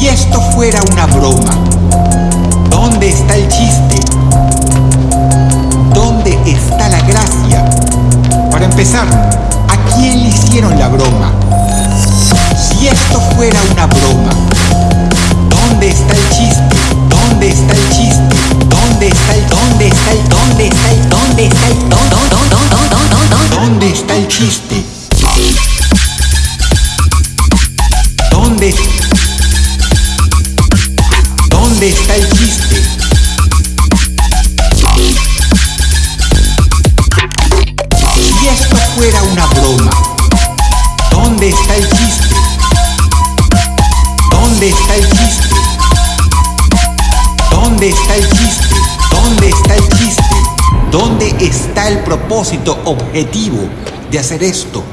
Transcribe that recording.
Si esto fuera una broma, ¿dónde está el chiste? ¿Dónde está la gracia? Para empezar, ¿a quién le hicieron la broma? Si esto fuera una broma, ¿dónde está el chiste? ¿Dónde está el chiste? ¿Dónde está el dónde está el dónde está el dónde está el dónde ¿Dónde está el chiste? ¿Dónde está el chiste? Si esto fuera una broma, ¿dónde está el chiste? ¿Dónde está el chiste? ¿Dónde está el chiste? ¿Dónde está el chiste? ¿Dónde está el propósito objetivo de hacer esto?